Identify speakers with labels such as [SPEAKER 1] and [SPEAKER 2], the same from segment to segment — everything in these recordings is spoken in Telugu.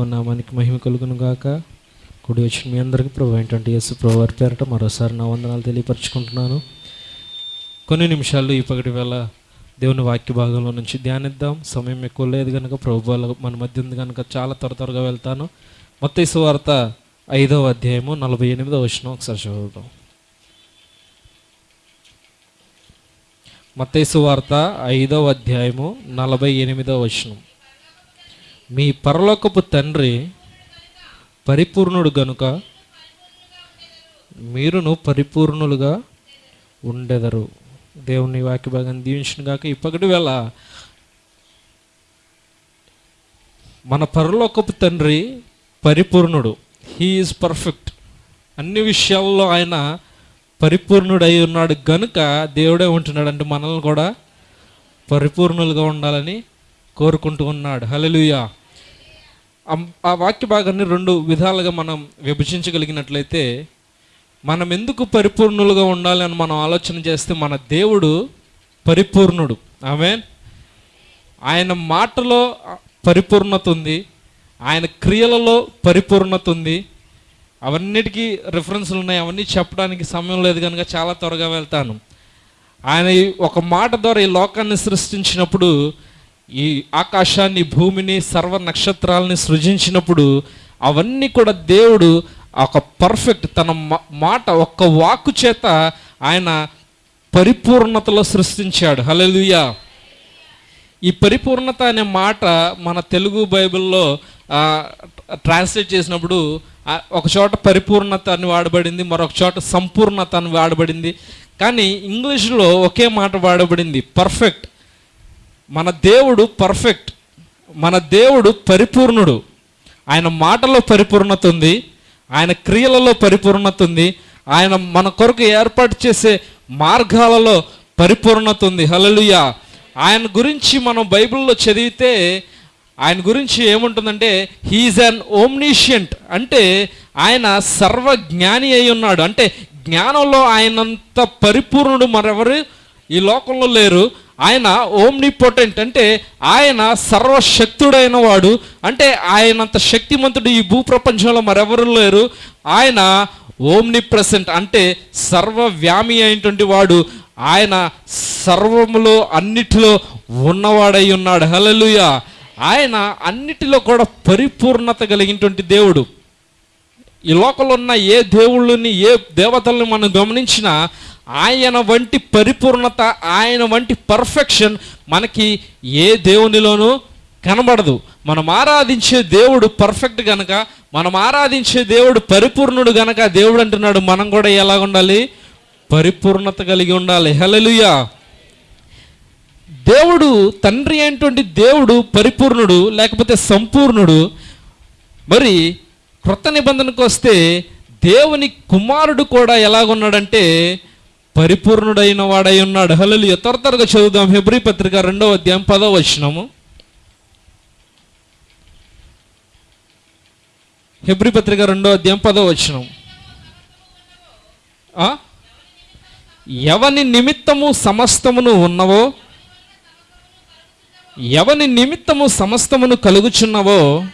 [SPEAKER 1] దేవుని నామానికి మహిమ కలుగును గాక. కుడి వచ్చిన మీ అందరికీ ప్రభు ఏంటంటే యేసు ప్రభు వారి పేరట మరోసారి నా వందనాలు తెలియపరచుకుంటున్నాను. కొన్ని నిమిషాలు ఈ పగటి వేళ దేవుని వాక్య భాగంలో నుంచి ధ్యానిద్దాం. సమయం ఎక్కువ లేదు కనుక ప్రభు మన మధ్య ఉంది కనుక చాలా త్వర త్వరగా వెళ్తాను. మొత్తం వార్త ఐదవ అధ్యాయము నలభై ఎనిమిదో వచ్చిన ఒకసారి చదువుదాం. మత్తైసు వార్త ఐదవ అధ్యాయము నలభై ఎనిమిదవ వచనం. మీ పరలోకపు తండ్రి పరిపూర్ణుడు గనుక మీరును పరిపూర్ణులుగా ఉండెదరు. దేవుని వాక్య భాగాన్ని దీవించిన కాక ఇప్పటి వేళ మన పరలోకపు తండ్రి పరిపూర్ణుడు. హీఈస్ పర్ఫెక్ట్ అన్ని విషయాల్లో ఆయన పరిపూర్ణుడై ఉన్నాడు గనుక దేవుడే ఉంటున్నాడు అంటే మనల్ని కూడా పరిపూర్ణులుగా ఉండాలని కోరుకుంటూ ఉన్నాడు. హలలుయా ఆ వాక్య భాగాన్ని రెండు విధాలుగా మనం విభజించగలిగినట్లయితే మనం ఎందుకు పరిపూర్ణులుగా ఉండాలి అని మనం ఆలోచన చేస్తే మన దేవుడు పరిపూర్ణుడు. ఆమె ఆయన మాటలో పరిపూర్ణత ఉంది ఆయన క్రియలలో పరిపూర్ణత ఉంది. అవన్నిటికీ రిఫరెన్స్లు ఉన్నాయి అవన్నీ చెప్పడానికి సమయం లేదు కనుక చాలా త్వరగా వెళ్తాను. ఆయన ఈ ఒక మాట ద్వారా ఈ లోకాన్ని సృష్టించినప్పుడు ఈ ఆకాశాన్ని భూమిని సర్వ నక్షత్రాలని సృజించినప్పుడు అవన్నీ కూడా దేవుడు ఒక పర్ఫెక్ట్ తన మాట ఒక్క వాక్కు చేత ఆయన పరిపూర్ణతలో సృష్టించాడు. హలలుయా ఈ పరిపూర్ణత అనే మాట మన తెలుగు బైబిల్లో ట్రాన్స్లేట్ చేసినప్పుడు ఒక చోట పరిపూర్ణత అని వాడబడింది మరొక చోట సంపూర్ణత అని వాడబడింది. కానీ ఇంగ్లీష్లో ఒకే మాట వాడబడింది పర్ఫెక్ట్. మన దేవుడు పర్ఫెక్ట్ మన దేవుడు పరిపూర్ణుడు. ఆయన మాటలో పరిపూర్ణత ఉంది. ఆయన క్రియలలో పరిపూర్ణత ఉంది. ఆయన మన కొరకు ఏర్పాటు చేసే మార్గాలలో పరిపూర్ణత ఉంది. హలలుయా ఆయన గురించి మనం బైబిల్లో చదివితే ఆయన గురించి ఏముంటుందంటే హీఈస్ అన్ ఓమ్నిషియంట్ అంటే ఆయన సర్వజ్ఞాని అయి ఉన్నాడు. అంటే జ్ఞానంలో ఆయనంత పరిపూర్ణుడు మరెవరు? ఈ లోకంలో లేరు. ఆయన ఓమ్నిపోటెంట్ అంటే ఆయన సర్వశక్తుడైన వాడు అంటే ఆయనంత శక్తిమంతుడు ఈ భూప్రపంచంలో మరెవరు లేరు. ఆయన ఓమ్ని ప్రెసెంట్ అంటే సర్వవ్యామి అయినటువంటి వాడు. ఆయన సర్వములో అన్నిటిలో ఉన్నవాడై ఉన్నాడు. హలలుయ ఆయన అన్నిటిలో కూడా పరిపూర్ణత కలిగినటువంటి దేవుడు. ఈ లోకంలో ఉన్న ఏ దేవుళ్ళని ఏ దేవతల్ని మనం గమనించినా ఆయన వంటి పరిపూర్ణత ఆయన వంటి పర్ఫెక్షన్ మనకి ఏ దేవునిలోనూ కనబడదు. మనం ఆరాధించే దేవుడు పర్ఫెక్ట్ గనక మనం ఆరాధించే దేవుడు పరిపూర్ణుడు గనక దేవుడు అంటున్నాడు. మనం కూడా ఎలా ఉండాలి? పరిపూర్ణత కలిగి ఉండాలి. హలలుయా దేవుడు తండ్రి అయినటువంటి దేవుడు పరిపూర్ణుడు లేకపోతే సంపూర్ణుడు. మరి క్రొత్త నిబంధనకు వస్తే దేవుని కుమారుడు కూడా ఎలాగున్నాడంటే పరిపూర్ణుడైన వాడై ఉన్నాడు. హలలు ఎతరతరగా చదువుదాం. హెబ్రి పత్రిక రెండవ అధ్యాయం పదవ వచనము. హెబ్రి పత్రిక రెండవ అధ్యాయం పదవ వచనం ఎవని నిమిత్తము సమస్తమును ఉన్నవో ఎవని నిమిత్తము సమస్తమును కలుగుచున్నవో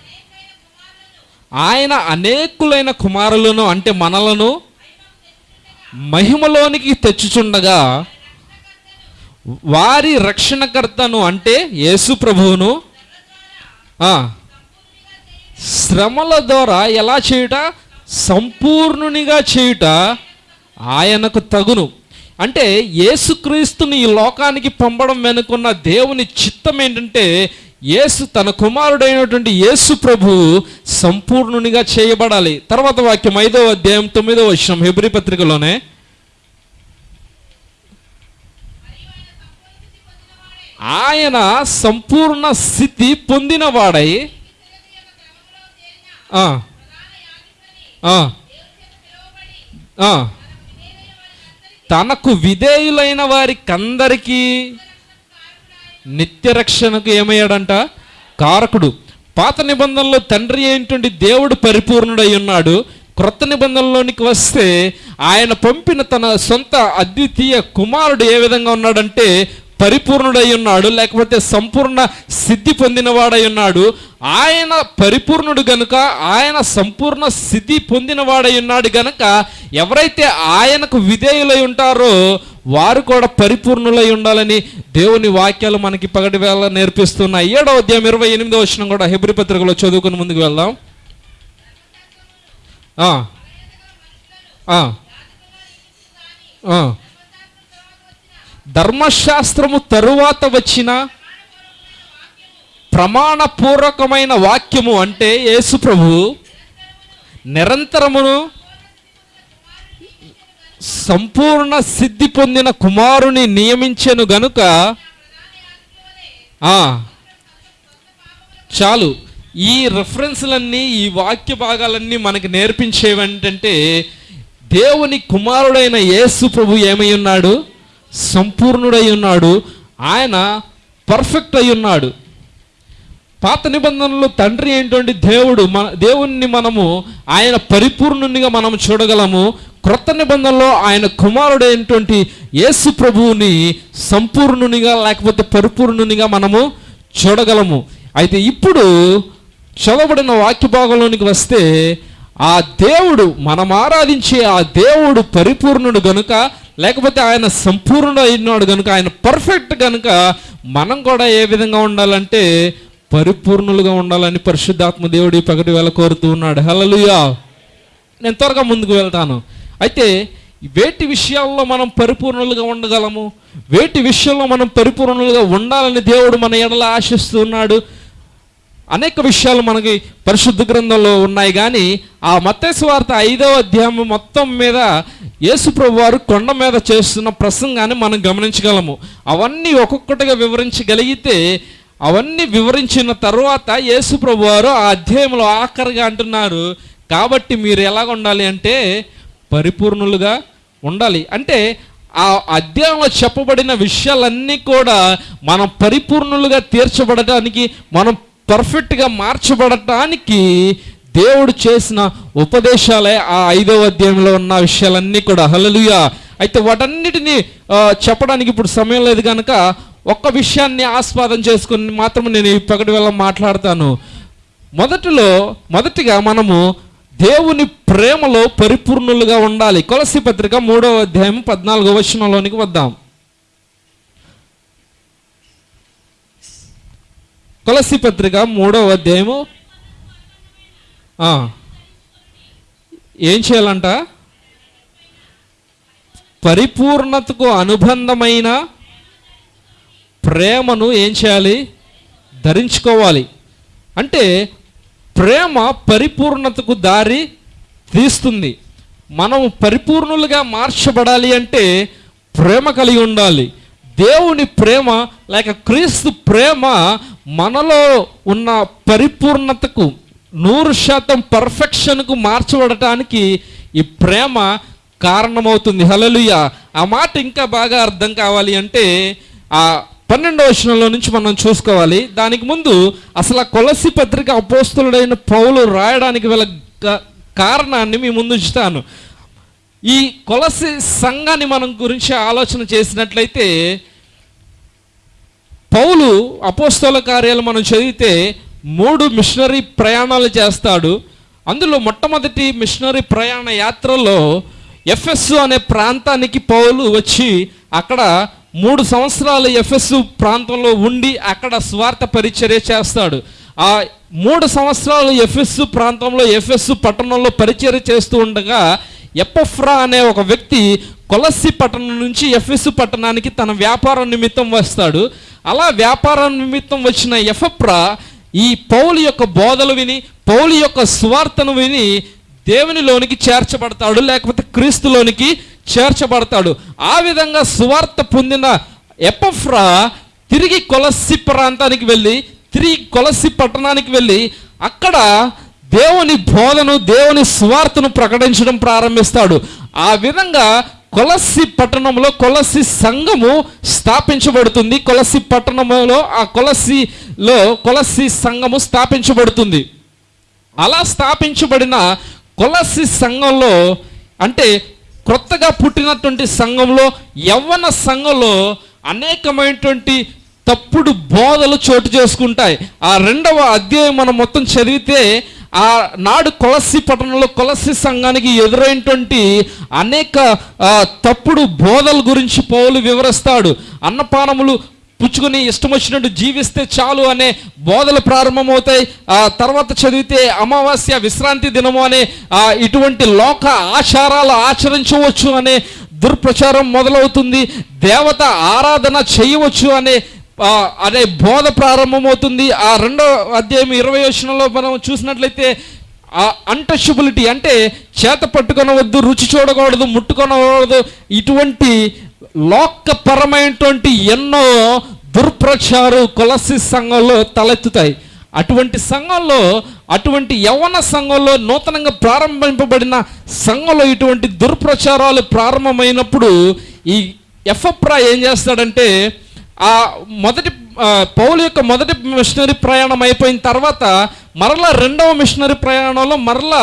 [SPEAKER 1] ఆయన అనేకులైన కుమారులను అంటే మనలను మహిమలోనికి తెచ్చుచుండగా వారి రక్షణకర్తను అంటే యేసు ప్రభువును శ్రమల ద్వారా ఎలా చేయుట? సంపూర్ణునిగా చేయుట ఆయనకు తగును. అంటే యేసుక్రీస్తుని ఈ లోకానికి పంపడం వెనుకున్న దేవుని చిత్తం ఏంటంటే యేసు తన కుమారుడైనటువంటి యేసు ప్రభు సంపూర్ణునిగా చేయబడాలి. తర్వాత వాక్యం ఐదో అధ్యాయం తొమ్మిదో వచ్చిన హెబ్రి పత్రికలోనే. ఆయన సంపూర్ణ స్థితి పొందినవాడై ఆ, తనకు విధేయులైన వారికందరికీ నిత్య రక్షణకు ఏమయ్యాడంట? కారకుడు. పాత నిబంధనలో తండ్రి అయినటువంటి దేవుడు పరిపూర్ణుడై ఉన్నాడు. క్రొత్త నిబంధనలోనికి వస్తే ఆయన పంపిన తన సొంత అద్వితీయ కుమారుడు ఏ విధంగా ఉన్నాడంటే పరిపూర్ణుడై ఉన్నాడు లేకపోతే సంపూర్ణ సిద్ధి పొందినవాడై ఉన్నాడు. ఆయన పరిపూర్ణుడు గనుక ఆయన సంపూర్ణ సిద్ధి పొందినవాడై ఉన్నాడు గనుక ఎవరైతే ఆయనకు విధేయులై ఉంటారో వారు కూడా పరిపూర్ణులై ఉండాలని దేవుని వాక్యాలు మనకి పగటి వేళ నేర్పిస్తున్నాయి. ఏడో అధ్యాయం ఇరవై ఎనిమిదో వచ్చిన కూడా హెబ్రి పత్రికలో చదువుకుని ముందుకు వెళ్దాం. ధర్మశాస్త్రము తరువాత వచ్చిన ప్రమాణపూర్వకమైన వాక్యము అంటే యేసు ప్రభు నిరంతరమును సంపూర్ణ సిద్ధి పొందిన కుమారుని నియమించెను గనుక చాలు. ఈ రెఫరెన్స్లన్నీ ఈ వాక్య భాగాలన్నీ మనకి నేర్పించేవి ఏంటంటే దేవుని కుమారుడైన యేసు ప్రభు ఏమై ఉన్నాడు? సంపూర్ణుడై ఉన్నాడు. ఆయన పర్ఫెక్ట్ అయి ఉన్నాడు. పాత నిబంధనలో తండ్రి ఏంటంటే దేవుడు మన దేవుణ్ణి మనము ఆయన పరిపూర్ణునిగా మనం చూడగలము. క్రొత్త నిబంధనలో ఆయన కుమారుడైనటువంటి యేసు ప్రభువుని సంపూర్ణునిగా లేకపోతే పరిపూర్ణునిగా మనము చూడగలము. అయితే ఇప్పుడు చదవబడిన వాక్య భాగంలోనికి వస్తే ఆ దేవుడు మనం ఆరాధించే ఆ దేవుడు పరిపూర్ణుడు గనుక లేకపోతే ఆయన సంపూర్ణుడు అయినాడు గనుక ఆయన పర్ఫెక్ట్ గనుక మనం కూడా ఏ విధంగా ఉండాలంటే పరిపూర్ణులుగా ఉండాలని పరిశుద్ధాత్మ దేవుడు ఈ పగటి వేళ కోరుతూ ఉన్నాడు. హలలుయా నేను త్వరగా ముందుకు వెళ్తాను. అయితే వేటి విషయాల్లో మనం పరిపూర్ణులుగా ఉండగలము? వేటి విషయంలో మనం పరిపూర్ణులుగా ఉండాలని దేవుడు మన ఎడల ఆశిస్తున్నాడు అనేక విషయాలు మనకి పరిశుద్ధ గ్రంథంలో ఉన్నాయి కానీ ఆ మత్తేసు వార్త ఐదవ అధ్యాయం మొత్తం మీద యేసుప్రభు వారు కొండ మీద చేస్తున్న ప్రసంగాన్ని మనం గమనించగలము. అవన్నీ ఒక్కొక్కటిగా వివరించగలిగితే అవన్నీ వివరించిన తర్వాత యేసుప్రభు వారు ఆ అధ్యాయంలో ఆఖరిగా అంటున్నారు కాబట్టి మీరు ఎలాగ ఉండాలి అంటే పరిపూర్ణులుగా ఉండాలి. అంటే ఆ అధ్యాయంలో చెప్పబడిన విషయాలన్నీ కూడా మనం పరిపూర్ణులుగా తీర్చబడటానికి మనం పర్ఫెక్ట్గా మార్చబడటానికి దేవుడు చేసిన ఉపదేశాలే ఆ ఐదవ అధ్యాయంలో ఉన్న విషయాలన్నీ కూడా. హలలుయా అయితే వాటన్నిటిని చెప్పడానికి ఇప్పుడు సమయం లేదు కనుక ఒక్క విషయాన్ని ఆస్వాదం చేసుకుని మాత్రం నేను ఈ పగటి వేళ మాట్లాడతాను. మొదటిలో మొదటిగా మనము దేవుని ప్రేమలో పరిపూర్ణులుగా ఉండాలి. కొలసి పత్రిక మూడవ అధ్యాయం పద్నాలుగో వచనంలోనికి వద్దాం. కొలసి పత్రిక మూడవ అధ్యాయము. ఏం చేయాలంట? పరిపూర్ణతకు అనుబంధమైన ప్రేమను ఏం చేయాలి? ధరించుకోవాలి. అంటే ప్రేమ పరిపూర్ణతకు దారి తీస్తుంది. మనం పరిపూర్ణులుగా మార్చబడాలి అంటే ప్రేమ కలిగి ఉండాలి. దేవుని ప్రేమ లేక క్రీస్తు ప్రేమ మనలో ఉన్న పరిపూర్ణతకు నూరు శాతం పర్ఫెక్షన్కు మార్చబడటానికి ఈ ప్రేమ కారణమవుతుంది. హలలుయ ఆ మాట ఇంకా బాగా అర్థం కావాలి అంటే ఆ పన్నెండో వచనంలో నుంచి మనం చూసుకోవాలి. దానికి ముందు అసలు ఆ కొలసి పత్రిక అపోస్తులుడైన పౌలు రాయడానికి వెళ్ళ కారణాన్ని మీ ముందు ఉంచుతాను. ఈ కొలసి సంఘాన్ని మనం గురించి ఆలోచన చేసినట్లయితే పౌలు అపోస్తల కార్యాలు మనం చదివితే మూడు మిషనరీ ప్రయాణాలు చేస్తాడు. అందులో మొట్టమొదటి మిషనరీ ప్రయాణ యాత్రలో ఎఫ్ఎస్ అనే ప్రాంతానికి పౌలు వచ్చి అక్కడ మూడు సంవత్సరాలు ఎఫ్ఎస్ ప్రాంతంలో ఉండి అక్కడ స్వార్థ పరిచర్య చేస్తాడు. ఆ మూడు సంవత్సరాలు ఎఫ్ఎస్ ప్రాంతంలో ఎఫ్ఎస్ పట్టణంలో పరిచర్య చేస్తూ ఉండగా ఎపఫ్రా అనే ఒక వ్యక్తి కొలసి పట్టణం నుంచి ఎఫ్ఎస్ పట్టణానికి తన వ్యాపారం నిమిత్తం వస్తాడు. అలా వ్యాపారం నిమిత్తం వచ్చిన ఎఫప్రా ఈ పౌలు యొక్క బోధలు విని పౌలు యొక్క స్వార్థను విని దేవునిలోనికి చేర్చబడతాడు లేకపోతే క్రీస్తులోనికి చేర్చబడతాడు. ఆ విధంగా సువార్త పొందిన ఎపఫ్రా తిరిగి కొలసి ప్రాంతానికి వెళ్ళి తిరిగి కొలసి పట్టణానికి వెళ్ళి అక్కడ దేవుని బోధను దేవుని స్వార్థను ప్రకటించడం ప్రారంభిస్తాడు. ఆ విధంగా కొలసి పట్టణంలో కొలసి సంఘము స్థాపించబడుతుంది. కొలసి పట్టణంలో ఆ కొలసిలో కొలసి సంఘము స్థాపించబడుతుంది. అలా స్థాపించబడిన కొలసి సంఘంలో అంటే క్రొత్తగా పుట్టినటువంటి సంఘంలో యవ్వన సంఘంలో అనేకమైనటువంటి తప్పుడు బోధలు చోటు చేసుకుంటాయి. ఆ రెండవ అధ్యాయం మనం మొత్తం చదివితే ఆ నాడు కొలసి పట్టణంలో కొలసి సంఘానికి ఎదురైనటువంటి అనేక తప్పుడు బోధల గురించి పౌలు వివరిస్తాడు. అన్నపానములు పుచ్చుకుని ఇష్టం వచ్చినట్టు జీవిస్తే చాలు అనే బోధలు ప్రారంభమవుతాయి. ఆ తర్వాత చదివితే అమావాస్య విశ్రాంతి దినము అనే ఇటువంటి లోక ఆచారాలు ఆచరించవచ్చు అనే దుర్ప్రచారం మొదలవుతుంది. దేవత ఆరాధన చేయవచ్చు అనే అనే బోధ ప్రారంభమవుతుంది. ఆ రెండో అధ్యాయం ఇరవై వచనంలో మనం చూసినట్లయితే ఆ అంటచబిలిటీ అంటే చేత పట్టుకొనవద్దు రుచి చూడకూడదు ముట్టుకొనకూడదు ఇటువంటి లోకపరమైనటువంటి ఎన్నో దుర్ప్రచారు కొలసి సంఘంలో తలెత్తుతాయి. అటువంటి సంఘంలో అటువంటి యవన సంఘంలో నూతనంగా ప్రారంభింపబడిన సంఘంలో ఇటువంటి దుర్ప్రచారాలు ప్రారంభమైనప్పుడు ఈ ఎఫ్ఎప్రా ఏం చేస్తాడంటే ఆ మొదటి పౌలు యొక్క మొదటి మిషనరీ ప్రయాణం అయిపోయిన తర్వాత మరలా రెండవ మిషనరీ ప్రయాణంలో మరలా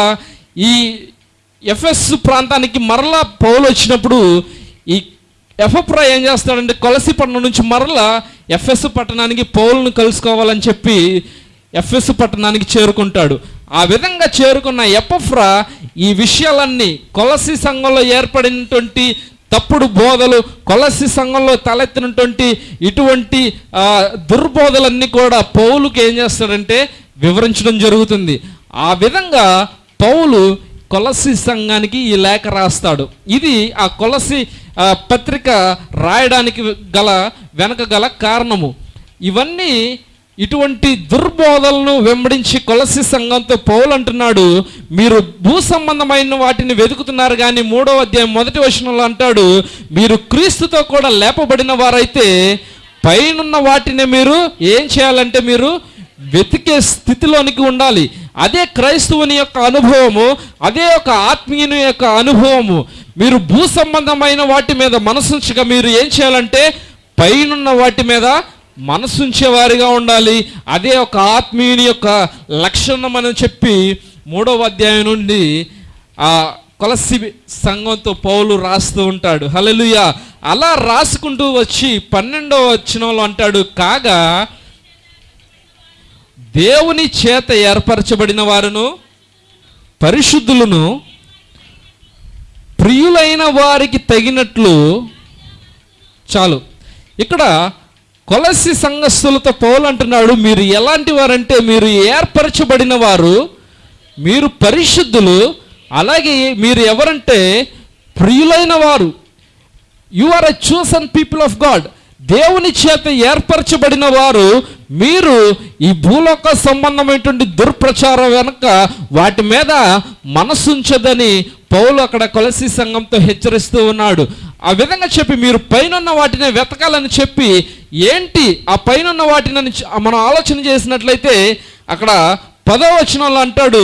[SPEAKER 1] ఈ ఎఫ్ఎస్ ప్రాంతానికి మరలా పౌలు వచ్చినప్పుడు ఈ ఎఫప్రా ఏం చేస్తాడంటే కొలసి పట్టణం నుంచి మరలా ఎఫ్ఎస్ పట్టణానికి పౌలను కలుసుకోవాలని చెప్పి ఎఫ్ఎస్ పట్టణానికి చేరుకుంటాడు. ఆ విధంగా చేరుకున్న ఎపఫ్రా ఈ విషయాలన్నీ కొలసి సంఘంలో ఏర్పడినటువంటి తప్పుడు బోధలు కొలసి సంఘంలో తలెత్తినటువంటి ఇటువంటి దుర్బోధలన్నీ కూడా పౌలుకి ఏం చేస్తాడంటే వివరించడం జరుగుతుంది. ఆ విధంగా పౌలు కొలసి సంఘానికి ఈ లేఖ రాస్తాడు. ఇది ఆ కొలసి పత్రిక రాయడానికి గల వెనక గల కారణము. ఇవన్నీ ఇటువంటి దుర్బోధలను వెంబడించి కొలసి సంఘంతో పౌలు అంటున్నాడు మీరు భూ సంబంధమైన వాటిని వెతుకుతున్నారు కానీ మూడో అధ్యాయం మొదటి వచనంలో అంటాడు మీరు క్రీస్తుతో కూడా లేపబడిన వారైతే పైనున్న వాటిని మీరు ఏం చేయాలంటే మీరు వెతికే స్థితిలోనికి ఉండాలి. అదే క్రైస్తవుని యొక్క అనుభవము అదే ఒక ఆత్మీయుని యొక్క అనుభవము. మీరు భూ సంబంధమైన వాటి మీద మనసుంచగా మీరు ఏం చేయాలంటే పైనున్న వాటి మీద మనసుంచేవారిగా ఉండాలి. అదే ఒక ఆత్మీయుని యొక్క లక్షణం అని చెప్పి మూడవ అధ్యాయం నుండి ఆ కొలసి సంఘంతో పౌలు రాస్తూ ఉంటాడు. హలలుయ అలా రాసుకుంటూ వచ్చి పన్నెండవ వచనంలో అంటాడు కాగా దేవుని చేత ఏర్పరచబడిన వారును పరిశుద్ధులను ప్రియులైన వారికి తగినట్లు చాలు. ఇక్కడ కొలసి సంఘస్థులతో పౌలు అంటున్నాడు మీరు ఎలాంటి వారంటే మీరు ఏర్పరచబడిన వారు మీరు పరిశుద్ధులు అలాగే మీరు ఎవరంటే ప్రియులైన వారు. You are a chosen people of God దేవుని చేత ఏర్పరచబడిన వారు మీరు ఈ భూలోక సంబంధమైనటువంటి దుర్ప్రచారం వెనుక వాటి మీద మనసుంచదని పౌలు అక్కడ కొలసి సంఘంతో హెచ్చరిస్తూ ఉన్నాడు. ఆ విధంగా చెప్పి మీరు పైనున్న వాటిని వెతకాలని చెప్పి ఏంటి ఆ పైనున్న వాటిని మనం ఆలోచన చేసినట్లయితే అక్కడ పదవచనంలో అంటాడు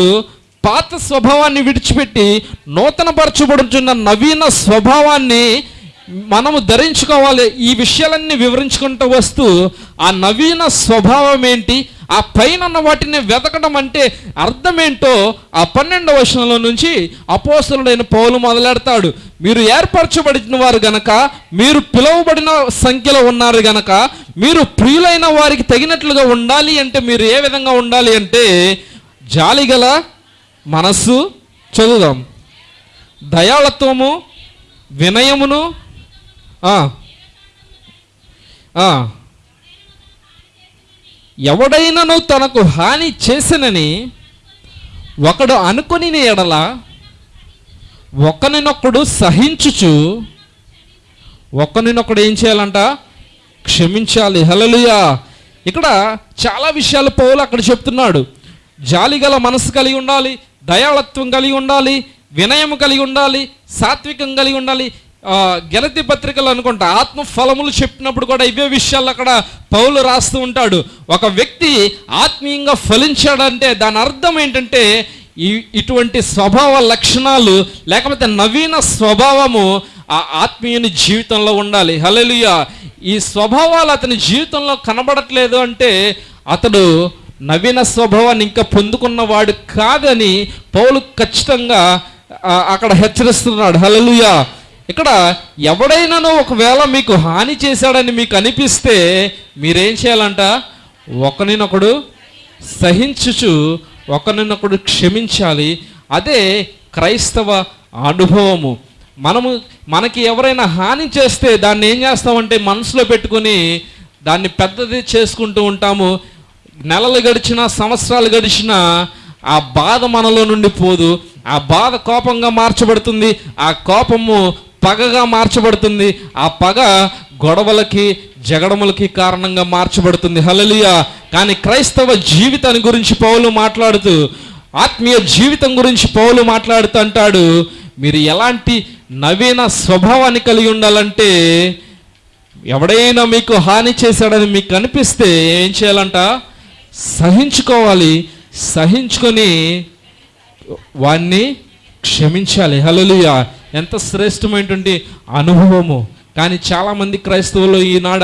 [SPEAKER 1] పాత స్వభావాన్ని విడిచిపెట్టి నూతన పరచబడుచున్న నవీన స్వభావాన్ని మనము ధరించుకోవాలి. ఈ విషయాలన్నీ వివరించుకుంటూ వస్తూ ఆ నవీన స్వభావం ఏంటి? ఆ పైన ఉన్న వాటిని వెతకడం అంటే అర్థమేంటో ఆ పన్నెండవ వచనంలో నుంచి అపోసలుడైన పౌలు మొదలెడతాడు. మీరు ఏర్పరచబడిన వారు గనక మీరు పిలువబడిన సంఖ్యలో ఉన్నారు గనక మీరు ప్రియులైన వారికి తగినట్లుగా ఉండాలి అంటే మీరు ఏ విధంగా ఉండాలి అంటే జాలిగల మనస్సు చదువుదాం. దయాళత్వము వినయమును ఎవడైనను తనకు హాని చేసినని ఒకడు అనుకుని ఎడల ఒకరినొకడు సహించుచు ఒకరినొకడు ఏం చేయాలంట? క్షమించాలి. హలలుయా ఇక్కడ చాలా విషయాలు పౌలు అక్కడ చెప్తున్నాడు. జాలిగల మనసు కలిగి ఉండాలి దయాళత్వం కలిగి ఉండాలి వినయం కలిగి ఉండాలి సాత్వికం కలిగి ఉండాలి గెలతి పత్రికలు అనుకుంటా ఆత్మ ఫలములు చెప్పినప్పుడు కూడా ఇవే విషయాలు అక్కడ పౌలు రాస్తూ ఉంటాడు. ఒక వ్యక్తి ఆత్మీయంగా ఫలించాడంటే దాని అర్థం ఏంటంటే ఈ ఇటువంటి స్వభావ లక్షణాలు లేకపోతే నవీన స్వభావము ఆ ఆత్మీయుని జీవితంలో ఉండాలి. హలలుయ ఈ స్వభావాలు అతని జీవితంలో కనబడట్లేదు అంటే అతడు నవీన స్వభావాన్ని ఇంకా పొందుకున్నవాడు కాదని పౌలు ఖచ్చితంగా అక్కడ హెచ్చరిస్తున్నాడు. హలలుయా ఇక్కడ ఎవడైనానో ఒకవేళ మీకు హాని చేశాడని మీకు అనిపిస్తే మీరేం చేయాలంట? ఒకరినొకడు సహించుచు ఒకరినొకడు క్షమించాలి. అదే క్రైస్తవ అనుభవము. మనము మనకి ఎవరైనా హాని చేస్తే దాన్ని ఏం చేస్తామంటే మనసులో పెట్టుకొని దాన్ని పెద్దది చేసుకుంటూ ఉంటాము. నెలలు గడిచినా సంవత్సరాలు గడిచినా ఆ బాధ మనలో నుండి పోదు. ఆ బాధ కోపంగా మార్చబడుతుంది. ఆ కోపము పగగా మార్చబడుతుంది. ఆ పగ గొడవలకి జగడములకి కారణంగా మార్చబడుతుంది. హలలియా కానీ క్రైస్తవ జీవితాన్ని గురించి పౌలు మాట్లాడుతూ ఆత్మీయ జీవితం గురించి పౌలు మాట్లాడుతూ అంటాడు మీరు ఎలాంటి నవీన స్వభావాన్ని కలిగి ఉండాలంటే ఎవడైనా మీకు హాని చేశాడని మీకు అనిపిస్తే ఏం చేయాలంట? సహించుకోవాలి. సహించుకొని వాణ్ణి క్షమించాలి. హలలుయా ఎంత శ్రేష్టమైనటువంటి అనుభవము. కానీ చాలామంది క్రైస్తవులు ఈనాడ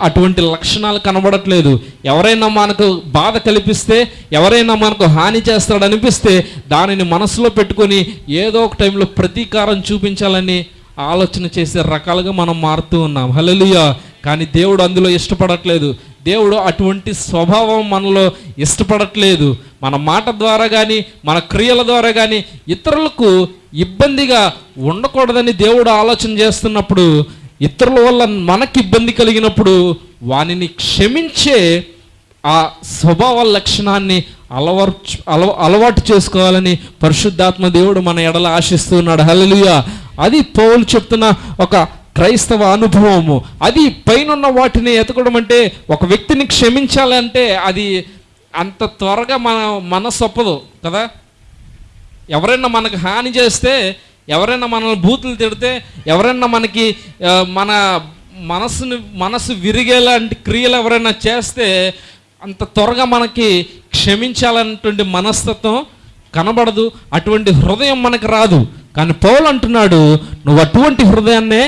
[SPEAKER 1] అటువంటి లక్షణాలు కనబడట్లేదు. ఎవరైనా మనకు బాధ కల్పిస్తే ఎవరైనా మనకు హాని చేస్తాడనిపిస్తే దానిని మనసులో పెట్టుకొని ఏదో ఒక టైంలో ప్రతీకారం చూపించాలని ఆలోచన చేసే రకాలుగా మనం మారుతూ ఉన్నాం. హల్లెలూయా! కానీ దేవుడు అందులో ఇష్టపడట్లేదు. దేవుడు అటువంటి స్వభావం మనలో ఇష్టపడట్లేదు. మన మాట ద్వారా కానీ మన క్రియల ద్వారా కానీ ఇతరులకు ఇబ్బందిగా ఉండకూడదని దేవుడు ఆలోచన చేస్తున్నప్పుడు ఇతరుల వల్ల మనకి ఇబ్బంది కలిగినప్పుడు వానిని క్షమించే ఆ స్వభావ లక్షణాన్ని అలవర్చు అలవ అలవాటు చేసుకోవాలని పరిశుద్ధాత్మ దేవుడు మన ఎడల ఆశిస్తున్నాడు. హలలుయ అది పౌలు చెప్తున్న ఒక క్రైస్తవ అనుభవము. అది పైనున్న వాటిని ఎతకడం అంటే ఒక వ్యక్తిని క్షమించాలంటే అది అంత త్వరగా మన మనసు ఒప్పదు కదా? ఎవరైనా మనకు హాని చేస్తే ఎవరైనా మనల్ని బూతులు తిడితే ఎవరైనా మనకి మన మనసుని మనసు విరిగేలాంటి క్రియలు ఎవరైనా చేస్తే అంత త్వరగా మనకి క్షమించాలన్నటువంటి మనస్తత్వం కనబడదు అటువంటి హృదయం మనకు రాదు. కానీ పౌలు అంటున్నాడు నువ్వు అటువంటి హృదయాన్నే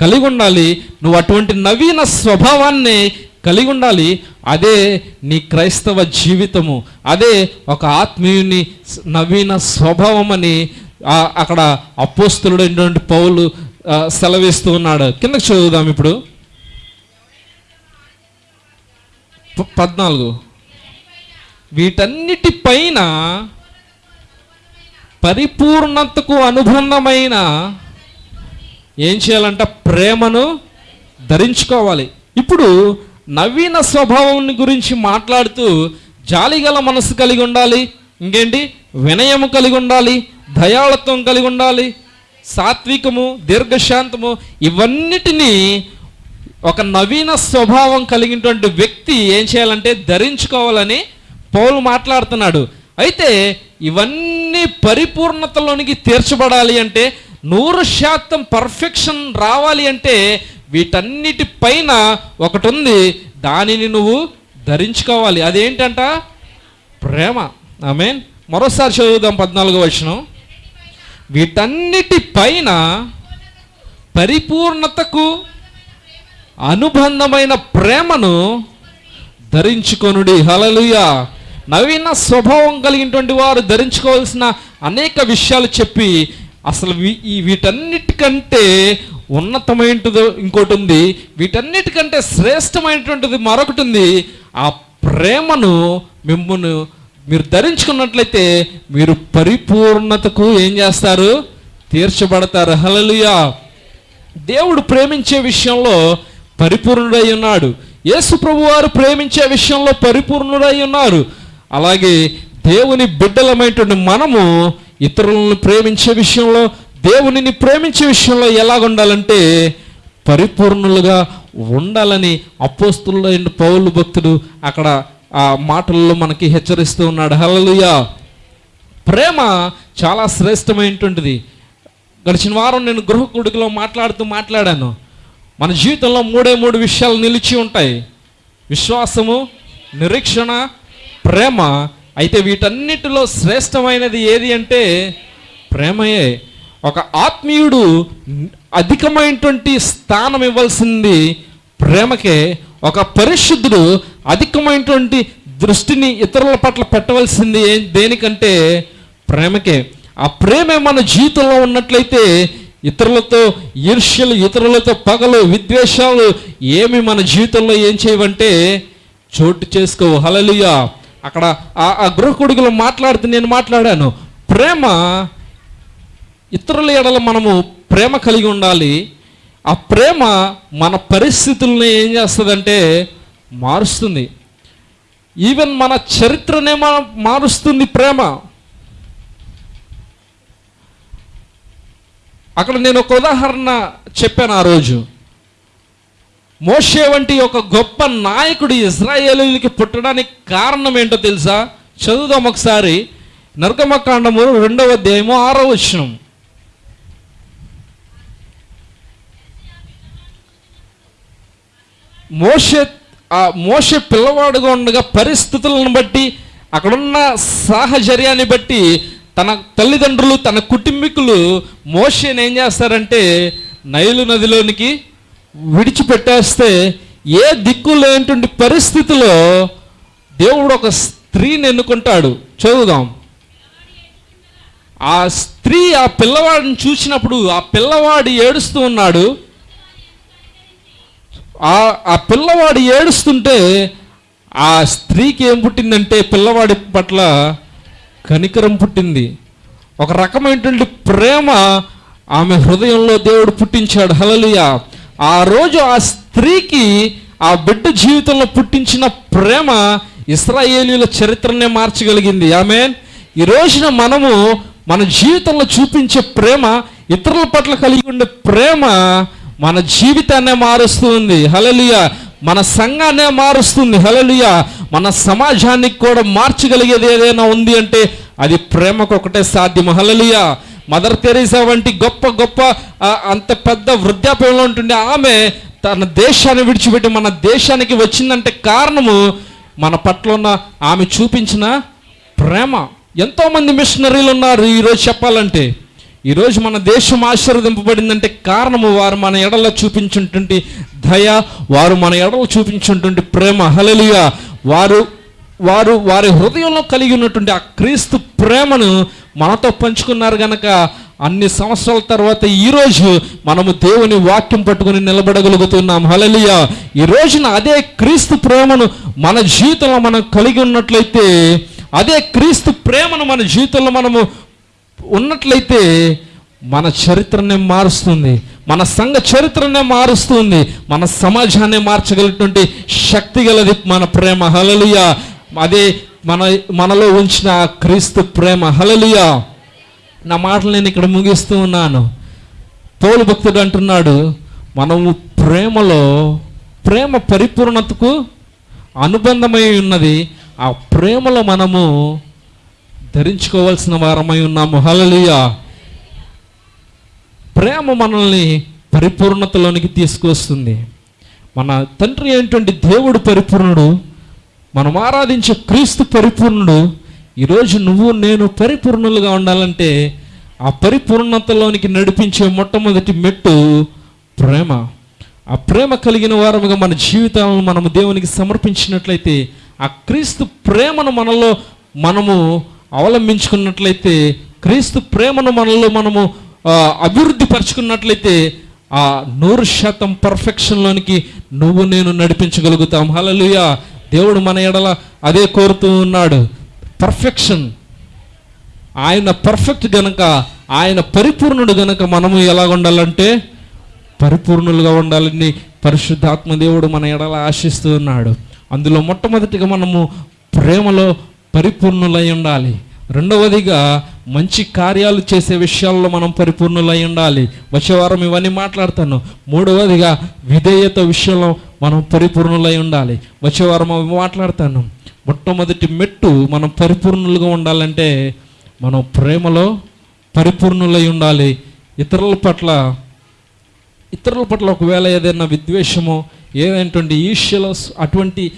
[SPEAKER 1] కలిగి ఉండాలి నువ్వు అటువంటి నవీన స్వభావాన్ని కలిగి ఉండాలి అదే నీ క్రైస్తవ జీవితము. అదే ఒక ఆత్మీయుని నవీన స్వభావం అని ఆ, అక్కడ అపోస్తులుడైనటువంటి పౌలు సెలవిస్తూ ఉన్నాడు. కిందకి చదువుదాం ఇప్పుడు. పద్నాలుగు. వీటన్నిటి పైన పరిపూర్ణతకు అనుబంధమైన ఏం చేయాలంట ప్రేమను ధరించుకోవాలి. ఇప్పుడు నవీన స్వభావం గురించి మాట్లాడుతూ జాలిగల మనసు కలిగి ఉండాలి ఇంకేంటి? వినయము కలిగి ఉండాలి దయాళత్వం కలిగి ఉండాలి సాత్వికము దీర్ఘశాంతము ఇవన్నిటినీ ఒక నవీన స్వభావం కలిగినటువంటి వ్యక్తి ఏం చేయాలంటే ధరించుకోవాలని పౌలు మాట్లాడుతున్నాడు. అయితే ఇవన్నీ పరిపూర్ణతలోనికి తీర్చబడాలి అంటే నూరు శాతం పర్ఫెక్షన్ రావాలి అంటే వీటన్నిటి పైన ఒకటి ఉంది దానిని నువ్వు ధరించుకోవాలి. అదేంటంట? ప్రేమ. ఐ మీన్ మరోసారి చదువుదాం పద్నాలుగో వచనం. వీటన్నిటి పైన పరిపూర్ణతకు అనుబంధమైన ప్రేమను ధరించుకొనుడి. హలలుయా నవీన స్వభావం కలిగినటువంటి వారు ధరించుకోవాల్సిన అనేక విషయాలు చెప్పి అసలు వీ- ఈ వీటన్నిటికంటే ఉన్నతమైనది ఇంకోటి ఉంది వీటన్నిటికంటే శ్రేష్టమైనటువంటిది మరొకటి ఉంది ఆ ప్రేమను మిమ్మల్ని మీరు ధరించుకున్నట్లయితే మీరు పరిపూర్ణతకు ఏం చేస్తారు? తీర్చబడతారు. హలలుయా దేవుడు ప్రేమించే విషయంలో పరిపూర్ణుడై ఉన్నాడు. యేసు ప్రభు వారు ప్రేమించే విషయంలో పరిపూర్ణుడై ఉన్నారు. అలాగే దేవుని బిడ్డలమైనటువంటి మనము ఇతరులను ప్రేమించే విషయంలో దేవునిని ప్రేమించే విషయంలో ఎలాగుండాలంటే పరిపూర్ణులుగా ఉండాలని అపోస్తులైన పౌలు భక్తుడు అక్కడ ఆ మాటల్లో మనకి హెచ్చరిస్తూ ఉన్నాడు. హలలుయా ప్రేమ చాలా శ్రేష్టమైనటువంటిది. గడిచిన వారం నేను గృహ కొడుకులో మాట్లాడుతూ మాట్లాడాను. మన జీవితంలో మూడే మూడు విషయాలు నిలిచి ఉంటాయి. విశ్వాసము నిరీక్షణ ప్రేమ అయితే వీటన్నిటిలో శ్రేష్టమైనది ఏది అంటే ప్రేమయే. ఒక ఆత్మీయుడు అధికమైనటువంటి స్థానం ఇవ్వాల్సింది ప్రేమకే. ఒక పరిశుద్ధుడు అధికమైనటువంటి దృష్టిని ఇతరుల పట్ల పెట్టవలసింది దేనికంటే ప్రేమకే. ఆ ప్రేమే మన జీవితంలో ఉన్నట్లయితే ఇతరులతో ఈర్ష్యలు ఇతరులతో పగలు విద్వేషాలు ఏమి మన జీవితంలో ఏం చేయవంటే చోటు చేసుకోవు. హలలుయా అక్కడ ఆ గృహ గృహకుడుగులు మాట్లాడుతూ నేను మాట్లాడాను. ప్రేమ ఇతరుల ఎడల మనము ప్రేమ కలిగి ఉండాలి. ఆ ప్రేమ మన పరిస్థితుల్ని ఏం చేస్తుందంటే మారుస్తుంది. ఈవెన్ మన చరిత్రనే మా- మారుస్తుంది ప్రేమ. అక్కడ నేను ఒక ఉదాహరణ చెప్పాను ఆ రోజు. మోషే వంటి ఒక గొప్ప నాయకుడు ఇజ్రాయేలీలకి పుట్టడానికి కారణం ఏంటో తెలుసా? చదువుదాం ఒకసారి. నరకమకాండము రెండవ అధ్యాయము ఆరో వచనం. మోషే మోషే పిల్లవాడుగా ఉండగా పరిస్థితులను బట్టి అక్కడున్న సాహచర్యాన్ని బట్టి తన తల్లిదండ్రులు తన కుటుంబీకులు మోషేని ఏం చేస్తారంటే నైలు నదిలోనికి విడిచిపెట్టేస్తే ఏ దిక్కు లేనటువంటి పరిస్థితిలో దేవుడు ఒక స్త్రీని ఎన్నుకుంటాడు. చదువుదాం. ఆ స్త్రీ ఆ పిల్లవాడిని చూసినప్పుడు ఆ పిల్లవాడు ఏడుస్తూ ఉన్నాడు. ఆ పిల్లవాడు ఏడుస్తుంటే ఆ స్త్రీకి ఏం పుట్టిందంటే పిల్లవాడి పట్ల కనికరం పుట్టింది. ఒక రకమైనటువంటి ప్రేమ ఆమె హృదయంలో దేవుడు పుట్టించాడు. హలలుయ ఆ రోజు ఆ స్త్రీకి ఆ బిడ్డ జీవితంలో పుట్టించిన ప్రేమ ఇస్రాయేలీల చరిత్రనే మార్చగలిగింది. ఆమె ఈ రోజున మనము మన జీవితంలో చూపించే ప్రేమ ఇతరుల పట్ల కలిగి ఉండే ప్రేమ మన జీవితాన్నే మారుస్తుంది. హలలియ మన సంఘాన్నే మారుస్తుంది. హలలియ మన సమాజానికి కూడా మార్చగలిగేది ఏదైనా ఉంది అంటే అది ప్రేమకు ఒకటే సాధ్యం హలలుయ మదర్ తెరీసా వంటి గొప్ప గొప్ప అంత పెద్ద వృద్ధాప్యంలో ఉంటుండే ఆమె తన దేశాన్ని విడిచిపెట్టి మన దేశానికి వచ్చిందంటే కారణము మన పట్ల ఉన్న ఆమె చూపించిన ప్రేమ. ఎంతోమంది మిషనరీలు ఉన్నారు ఈరోజు చెప్పాలంటే. ఈరోజు మన దేశం ఆశీర్వదింపబడిందంటే కారణము వారు మన ఎడలో చూపించుంటుంటి దయ వారు మన ఎడలో చూపించుంటుంటి ప్రేమ. హలలియ వారు వారు వారి హృదయంలో కలిగి ఉన్నటువంటి ఆ క్రీస్తు ప్రేమను మనతో పంచుకున్నారు గనక అన్ని సంవత్సరాల తర్వాత ఈరోజు మనము దేవుని వాక్యం పట్టుకుని నిలబడగలుగుతున్నాం. హలలియ ఈ రోజున అదే క్రీస్తు ప్రేమను మన జీవితంలో మనం కలిగి ఉన్నట్లయితే అదే క్రీస్తు ప్రేమను మన జీవితంలో మనము ఉన్నట్లయితే మన చరిత్రనే మారుస్తుంది. మన సంఘ చరిత్రనే మారుస్తుంది. మన సమాజాన్ని మార్చగలిగినటువంటి శక్తి గలది మన ప్రేమ. హలలియ అదే మన మనలో ఉంచిన క్రీస్తు ప్రేమ. హలలియా నా మాటలు నేను ఇక్కడ ముగిస్తూ ఉన్నాను. పౌలు భక్తుడు అంటున్నాడు మనము ప్రేమలో ప్రేమ పరిపూర్ణతకు అనుబంధమై ఉన్నది. ఆ ప్రేమలో మనము ధరించుకోవాల్సిన వారమై ఉన్నాము. హలలియా ప్రేమ మనల్ని పరిపూర్ణతలోనికి తీసుకొస్తుంది. మన తండ్రి అయినటువంటి దేవుడు పరిపూర్ణుడు. మనం ఆరాధించే క్రీస్తు పరిపూర్ణుడు ఈరోజు నువ్వు నేను పరిపూర్ణులుగా ఉండాలంటే ఆ పరిపూర్ణతలోనికి నడిపించే మొట్టమొదటి మెట్టు ప్రేమ. ఆ ప్రేమ కలిగిన వారముగా మన జీవితాలను మనము దేవునికి సమర్పించినట్లయితే ఆ క్రీస్తు ప్రేమను మనలో మనము అవలంబించుకున్నట్లయితే క్రీస్తు ప్రేమను మనలో మనము అభివృద్ధి పరుచుకున్నట్లయితే ఆ నూరు శాతం పర్ఫెక్షన్లోనికి నువ్వు నేను నడిపించగలుగుతాం. హలలుయా దేవుడు మన ఎడల అదే కోరుతూ ఉన్నాడు. పర్ఫెక్షన్ ఆయన పర్ఫెక్ట్ గనక ఆయన పరిపూర్ణుడు గనక మనము ఎలా ఉండాలంటే పరిపూర్ణులుగా ఉండాలని పరిశుద్ధాత్మ దేవుడు మన ఎడల ఆశిస్తూ ఉన్నాడు. అందులో మొట్టమొదటిగా మనము ప్రేమలో పరిపూర్ణులై ఉండాలి. రెండవదిగా మంచి కార్యాలు చేసే విషయాల్లో మనం పరిపూర్ణులై ఉండాలి. వచ్చే వారం ఇవన్నీ మాట్లాడతాను. మూడవదిగా విధేయత విషయంలో మనం పరిపూర్ణులై ఉండాలి. వచ్చే వారం మాట్లాడతాను. మొట్టమొదటి మెట్టు మనం పరిపూర్ణులుగా ఉండాలంటే మనం ప్రేమలో పరిపూర్ణులై ఉండాలి. ఇతరుల పట్ల ఇతరుల పట్ల ఒకవేళ ఏదైనా విద్వేషమో ఏదైనటువంటి ఈర్ష్యలో అటువంటి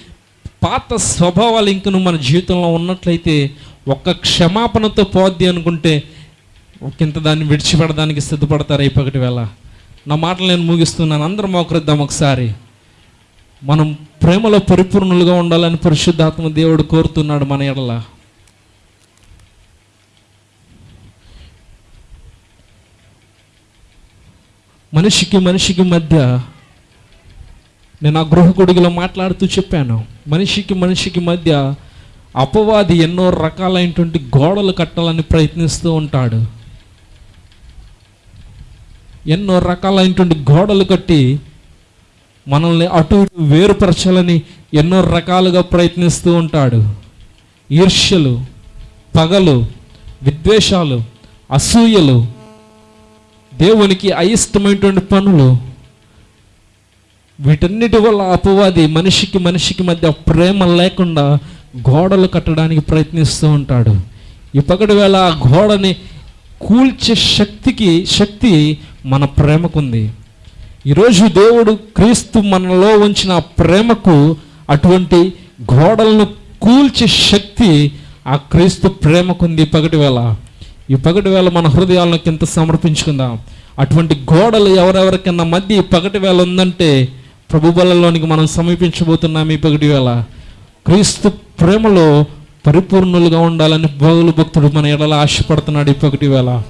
[SPEAKER 1] పాత స్వభావాలు ఇంకను మన జీవితంలో ఉన్నట్లయితే ఒక్క క్షమాపణతో పోద్ది అనుకుంటే ఒకంత దాన్ని విడిచిపెడడానికి సిద్ధపడతారు ఈ వేళ. నా మాటలు నేను ముగిస్తున్నాను. అందరం మోకరిద్దాం ఒకసారి. మనం ప్రేమలో పరిపూర్ణులుగా ఉండాలని పరిశుద్ధాత్మ దేవుడు కోరుతున్నాడు మన ఎడల. మనిషికి మనిషికి మధ్య నేను ఆ గృహకుడిగిలో మాట్లాడుతూ చెప్పాను. మనిషికి మనిషికి మధ్య అపవాది ఎన్నో రకాలైనటువంటి గోడలు కట్టాలని ప్రయత్నిస్తూ ఉంటాడు. ఎన్నో రకాలైనటువంటి గోడలు కట్టి మనల్ని అటు ఇటు వేరుపరచాలని ఎన్నో రకాలుగా ప్రయత్నిస్తూ ఉంటాడు. ఈర్ష్యలు పగలు విద్వేషాలు అసూయలు దేవునికి అయిష్టమైనటువంటి పనులు వీటన్నిటి వల్ల అపవాది మనిషికి మనిషికి మధ్య ప్రేమ లేకుండా గోడలు కట్టడానికి ప్రయత్నిస్తూ ఉంటాడు. ఈ పగటి వేళ ఆ గోడని కూల్చే శక్తికి శక్తి మన ప్రేమకుంది. ఈరోజు దేవుడు క్రీస్తు మనలో ఉంచిన ప్రేమకు అటువంటి గోడలను కూల్చే శక్తి ఆ క్రీస్తు ప్రేమకుంది. ఈ పగటి వేళ ఈ పగటి వేళ మన హృదయాలను కింద సమర్పించుకుందాం. అటువంటి గోడలు ఎవరెవరికన్నా మధ్య ఈ పగటి వేళ ఉందంటే ప్రభు బలంలోనికి మనం సమీపించబోతున్నాం. ఈ పగటి వేళ క్రీస్తు ప్రేమలో పరిపూర్ణులుగా ఉండాలని బౌలు భక్తుడు మన ఎడల ఆశపడుతున్నాడు. ఈ పగటి వేళ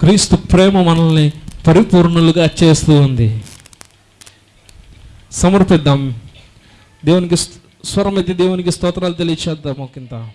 [SPEAKER 1] క్రీస్తు ప్రేమ మనల్ని పరిపూర్ణులుగా చేస్తూ ఉంది. సమర్పిద్దాం. దేవునికి స్వరం అయితే దేవునికి స్తోత్రాలు తెలియచేద్దాం ఒకంత